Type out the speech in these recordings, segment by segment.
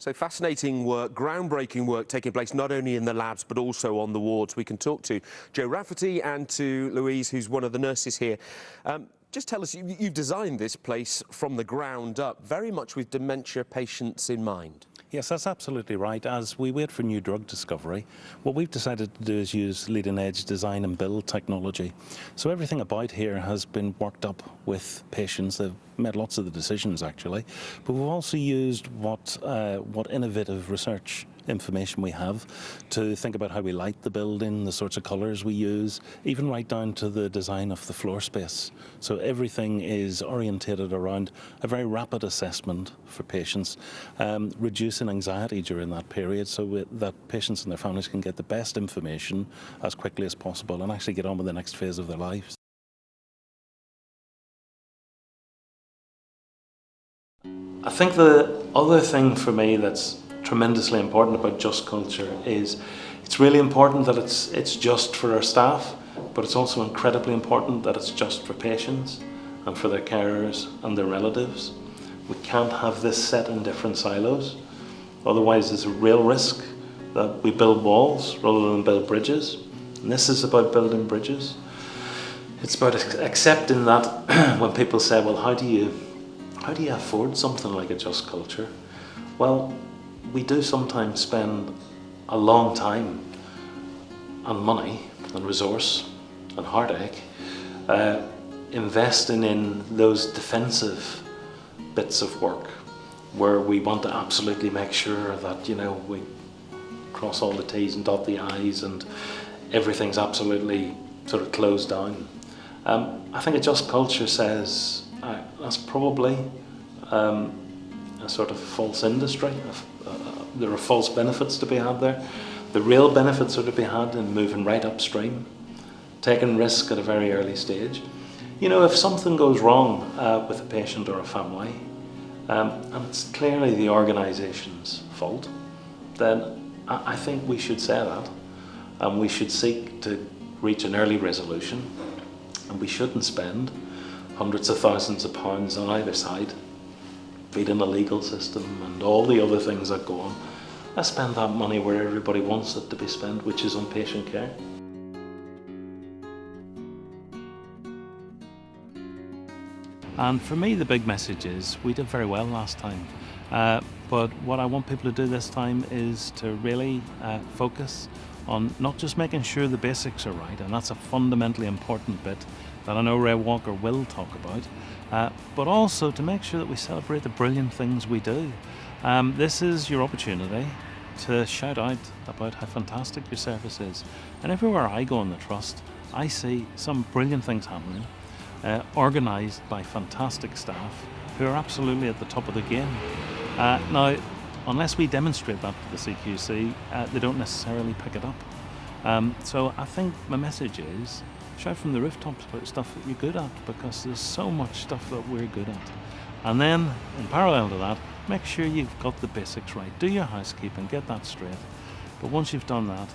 So fascinating work, groundbreaking work taking place not only in the labs but also on the wards. We can talk to Joe Rafferty and to Louise, who's one of the nurses here. Um, just tell us, you, you've designed this place from the ground up, very much with dementia patients in mind. Yes, that's absolutely right. As we wait for new drug discovery, what we've decided to do is use leading edge design and build technology. So everything about here has been worked up with patients. They've made lots of the decisions actually, but we've also used what, uh, what innovative research information we have to think about how we light the building, the sorts of colours we use, even right down to the design of the floor space. So everything is orientated around a very rapid assessment for patients, um, reducing anxiety during that period so that patients and their families can get the best information as quickly as possible and actually get on with the next phase of their lives. I think the other thing for me that's tremendously important about just culture is it's really important that it's, it's just for our staff, but it's also incredibly important that it's just for patients and for their carers and their relatives. We can't have this set in different silos. Otherwise, there's a real risk that we build walls rather than build bridges. And this is about building bridges. It's about accepting that when people say, well, how do you, how do you afford something like a just culture? Well, we do sometimes spend a long time and money and resource and heartache uh, investing in those defensive bits of work where we want to absolutely make sure that you know we cross all the T's and dot the I's and everything's absolutely sort of closed down. Um, I think a just culture says uh, that's probably um, a sort of false industry, there are false benefits to be had there. The real benefits are to be had in moving right upstream, taking risk at a very early stage. You know, if something goes wrong uh, with a patient or a family, um, and it's clearly the organisation's fault, then I, I think we should say that, and we should seek to reach an early resolution, and we shouldn't spend hundreds of thousands of pounds on either side feeding a legal system and all the other things that go on. I spend that money where everybody wants it to be spent, which is on patient care. And for me, the big message is we did very well last time. Uh, but what I want people to do this time is to really uh, focus on not just making sure the basics are right, and that's a fundamentally important bit that I know Ray Walker will talk about, uh, but also to make sure that we celebrate the brilliant things we do. Um, this is your opportunity to shout out about how fantastic your service is. And everywhere I go in the Trust, I see some brilliant things happening, uh, organised by fantastic staff who are absolutely at the top of the game. Uh, now, unless we demonstrate that to the CQC, uh, they don't necessarily pick it up. Um, so I think my message is shout from the rooftops about stuff that you're good at because there's so much stuff that we're good at. And then, in parallel to that, make sure you've got the basics right. Do your housekeeping, get that straight. But once you've done that,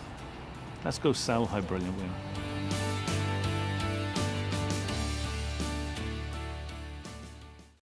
let's go sell how brilliant we are.